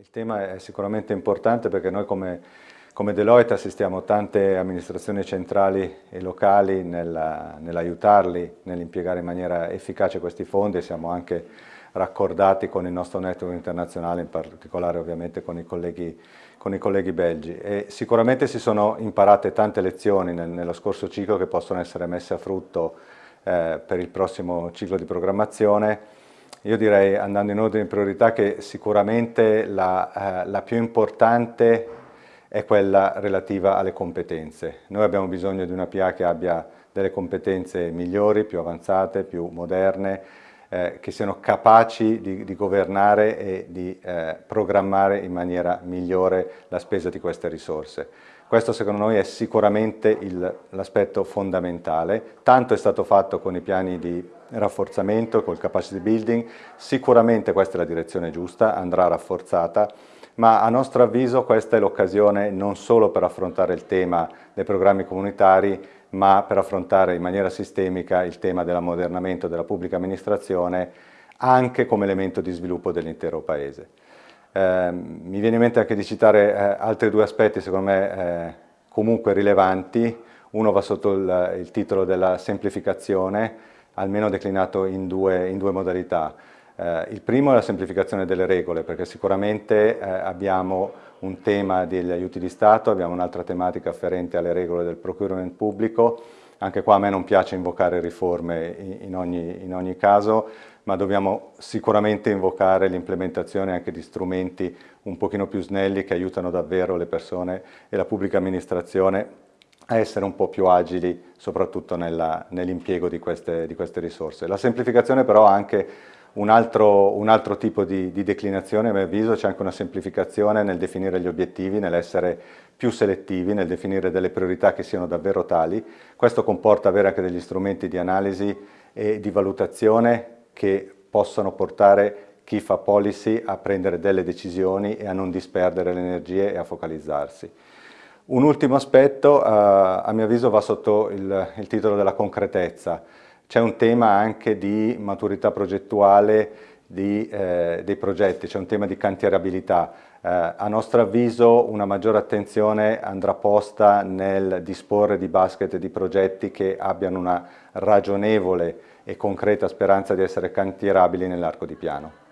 Il tema è sicuramente importante perché noi come, come Deloitte assistiamo tante amministrazioni centrali e locali nell'aiutarli, nell'impiegare in maniera efficace questi fondi e siamo anche raccordati con il nostro network internazionale, in particolare ovviamente con i colleghi, con i colleghi belgi. E sicuramente si sono imparate tante lezioni nel, nello scorso ciclo che possono essere messe a frutto eh, per il prossimo ciclo di programmazione io direi, andando in ordine di priorità, che sicuramente la, eh, la più importante è quella relativa alle competenze. Noi abbiamo bisogno di una PA che abbia delle competenze migliori, più avanzate, più moderne, eh, che siano capaci di, di governare e di eh, programmare in maniera migliore la spesa di queste risorse. Questo secondo noi è sicuramente l'aspetto fondamentale. Tanto è stato fatto con i piani di rafforzamento, col capacity building, sicuramente questa è la direzione giusta, andrà rafforzata, ma a nostro avviso questa è l'occasione non solo per affrontare il tema dei programmi comunitari, ma per affrontare in maniera sistemica il tema dell'ammodernamento della pubblica amministrazione anche come elemento di sviluppo dell'intero Paese. Eh, mi viene in mente anche di citare eh, altri due aspetti secondo me eh, comunque rilevanti, uno va sotto il, il, titolo della semplificazione, almeno declinato in due, in due modalità. Eh, il primo è la semplificazione delle regole, perché sicuramente eh, abbiamo un tema degli aiuti di Stato, abbiamo un'altra tematica afferente alle regole del procurement pubblico, anche qua a me non piace invocare riforme in ogni, in ogni caso, ma dobbiamo sicuramente invocare l'implementazione anche di strumenti un pochino più snelli che aiutano davvero le persone e la pubblica amministrazione a essere un po' più agili, soprattutto nell'impiego nell di, queste, di queste risorse. La semplificazione però ha anche un altro, un altro, tipo di, di, declinazione, a mio avviso, c'è anche una semplificazione nel definire gli obiettivi, nell'essere più selettivi, nel definire delle priorità che siano davvero tali. Questo comporta avere anche degli strumenti di analisi e di valutazione che possano portare chi fa policy a prendere delle decisioni e a non disperdere le energie e a focalizzarsi. Un ultimo aspetto, eh, a mio avviso, va sotto il, il titolo della concretezza. C'è un tema anche di maturità progettuale di, eh, dei progetti, c'è un tema di cantierabilità. Eh, a nostro avviso una maggiore attenzione andrà posta nel disporre di basket di progetti che abbiano una ragionevole e concreta speranza di essere cantierabili nell'arco di piano.